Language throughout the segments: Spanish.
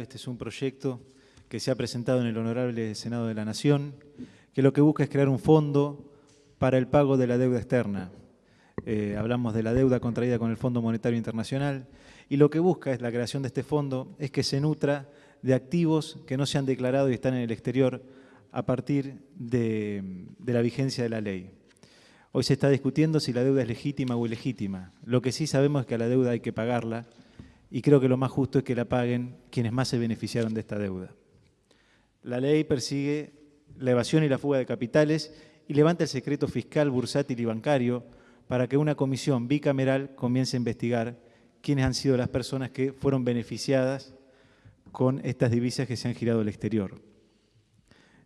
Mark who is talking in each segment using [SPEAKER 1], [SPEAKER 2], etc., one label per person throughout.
[SPEAKER 1] Este es un proyecto que se ha presentado en el Honorable Senado de la Nación, que lo que busca es crear un fondo para el pago de la deuda externa. Eh, hablamos de la deuda contraída con el Fondo Monetario Internacional y lo que busca es la creación de este fondo es que se nutra de activos que no se han declarado y están en el exterior a partir de, de la vigencia de la ley. Hoy se está discutiendo si la deuda es legítima o ilegítima. Lo que sí sabemos es que a la deuda hay que pagarla y creo que lo más justo es que la paguen quienes más se beneficiaron de esta deuda. La ley persigue la evasión y la fuga de capitales y levanta el secreto fiscal, bursátil y bancario para que una comisión bicameral comience a investigar quiénes han sido las personas que fueron beneficiadas con estas divisas que se han girado al exterior.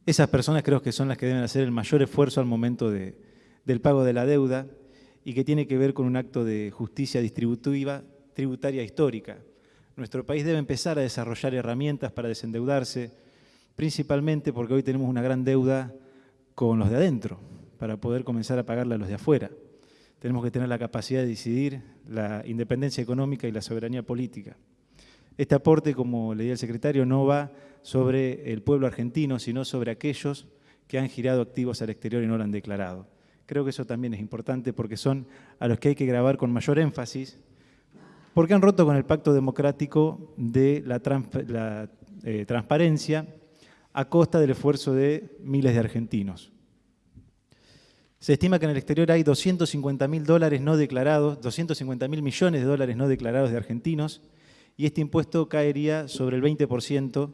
[SPEAKER 1] Esas personas creo que son las que deben hacer el mayor esfuerzo al momento de, del pago de la deuda y que tiene que ver con un acto de justicia distributiva tributaria histórica. Nuestro país debe empezar a desarrollar herramientas para desendeudarse, principalmente porque hoy tenemos una gran deuda con los de adentro, para poder comenzar a pagarla a los de afuera. Tenemos que tener la capacidad de decidir la independencia económica y la soberanía política. Este aporte, como leía el secretario, no va sobre el pueblo argentino, sino sobre aquellos que han girado activos al exterior y no lo han declarado. Creo que eso también es importante porque son a los que hay que grabar con mayor énfasis porque han roto con el pacto democrático de la, eh, transparencia a costa del esfuerzo de miles de argentinos. Se estima que en el exterior hay 250 mil dólares no declarados, 250 mil millones de dólares no declarados de argentinos, y este impuesto caería sobre el 20%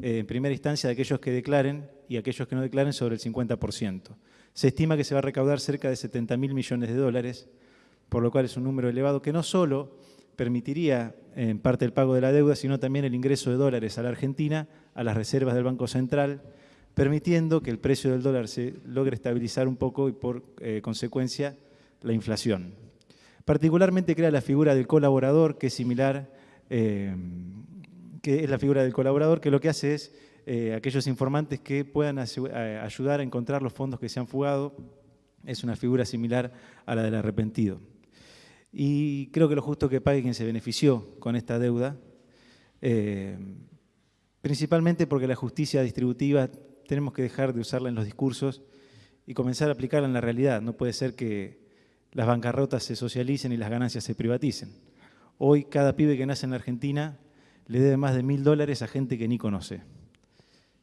[SPEAKER 1] eh, en primera instancia de aquellos que declaren y aquellos que no declaren sobre el 50%. Se estima que se va a recaudar cerca de 70 mil millones de dólares, por lo cual es un número elevado que no solo permitiría en parte el pago de la deuda, sino también el ingreso de dólares a la Argentina, a las reservas del Banco Central, permitiendo que el precio del dólar se logre estabilizar un poco y por eh, consecuencia la inflación. Particularmente crea la figura del colaborador, que es similar, eh, que es la figura del colaborador, que lo que hace es eh, aquellos informantes que puedan ayudar a encontrar los fondos que se han fugado, es una figura similar a la del arrepentido. Y creo que lo justo que pague quien se benefició con esta deuda, eh, principalmente porque la justicia distributiva tenemos que dejar de usarla en los discursos y comenzar a aplicarla en la realidad. No puede ser que las bancarrotas se socialicen y las ganancias se privaticen. Hoy cada pibe que nace en Argentina le debe más de mil dólares a gente que ni conoce.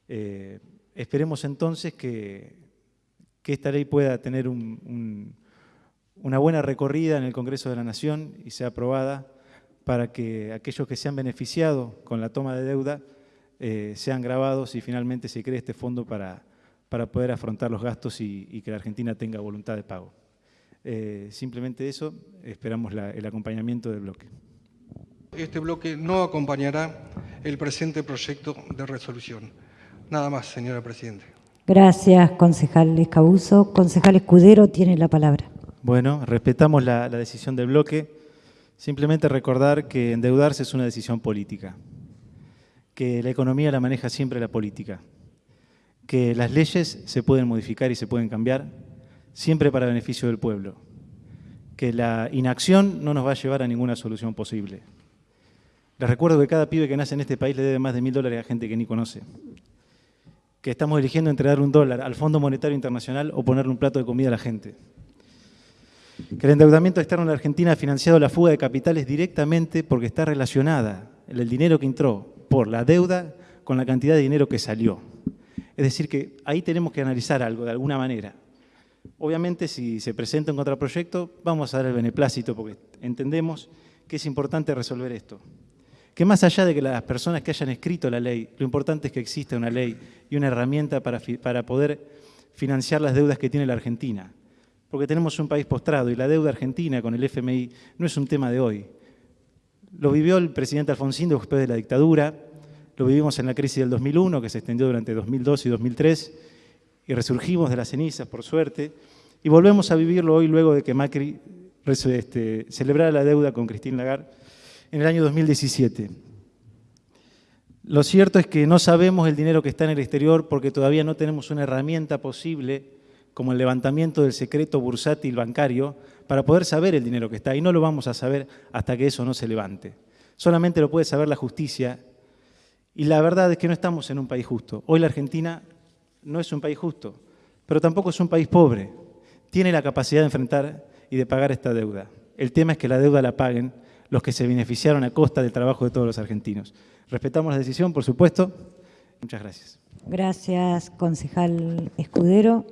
[SPEAKER 1] Eh, esperemos entonces que, que, esta ley pueda tener un una buena recorrida en el Congreso de la Nación y sea aprobada para que aquellos que se han beneficiado con la toma de deuda eh, sean grabados y finalmente se cree este fondo para, para poder afrontar los gastos y, que la Argentina tenga voluntad de pago. Eh, simplemente eso, esperamos el acompañamiento del bloque.
[SPEAKER 2] Este bloque no acompañará el presente proyecto de resolución. Nada más, señora Presidenta.
[SPEAKER 3] Gracias, concejal Escabuso. Concejal Escudero tiene la palabra.
[SPEAKER 1] Bueno, respetamos la, decisión del bloque. Simplemente recordar que endeudarse es una decisión política, que la economía la maneja siempre la política, que las leyes se pueden modificar y se pueden cambiar siempre para beneficio del pueblo, que la inacción no nos va a llevar a ninguna solución posible. Les recuerdo que cada pibe que nace en este país le debe más de mil dólares a gente que ni conoce, que estamos eligiendo entregar un dólar al Fondo Monetario Internacional o ponerle un plato de comida a la gente que el endeudamiento externo en la Argentina ha financiado la fuga de capitales directamente porque está relacionada el dinero que entró por la deuda con la cantidad de dinero que salió. Es decir, que ahí tenemos que analizar algo de alguna manera. Obviamente, si se presenta un contraproyecto, vamos a dar el beneplácito porque entendemos que es importante resolver esto. Que más allá de que las personas que hayan escrito la ley, lo importante es que exista una ley y una herramienta para, para poder financiar las deudas que tiene la Argentina porque tenemos un país postrado y la deuda argentina con el FMI no es un tema de hoy. Lo vivió el presidente Alfonsín después de la dictadura, lo vivimos en la crisis del 2001, que se extendió durante 2002 y 2003, y resurgimos de las cenizas, por suerte, y volvemos a vivirlo hoy luego de que Macri este, celebrara la deuda con Christine Lagarde en el año 2017. Lo cierto es que no sabemos el dinero que está en el exterior porque todavía no tenemos una herramienta posible como el levantamiento del secreto bursátil bancario, para poder saber el dinero que está. Y no lo vamos a saber hasta que eso no se levante. Solamente lo puede saber la justicia Y la verdad es que no estamos en un país justo. Hoy la Argentina no es un país justo, pero tampoco es un país pobre. Tiene la capacidad de enfrentar y de pagar esta deuda. El tema es que la deuda la paguen los que se beneficiaron a costa del trabajo de todos los argentinos. Respetamos la decisión, por supuesto. Muchas gracias.
[SPEAKER 3] Gracias, concejal Escudero.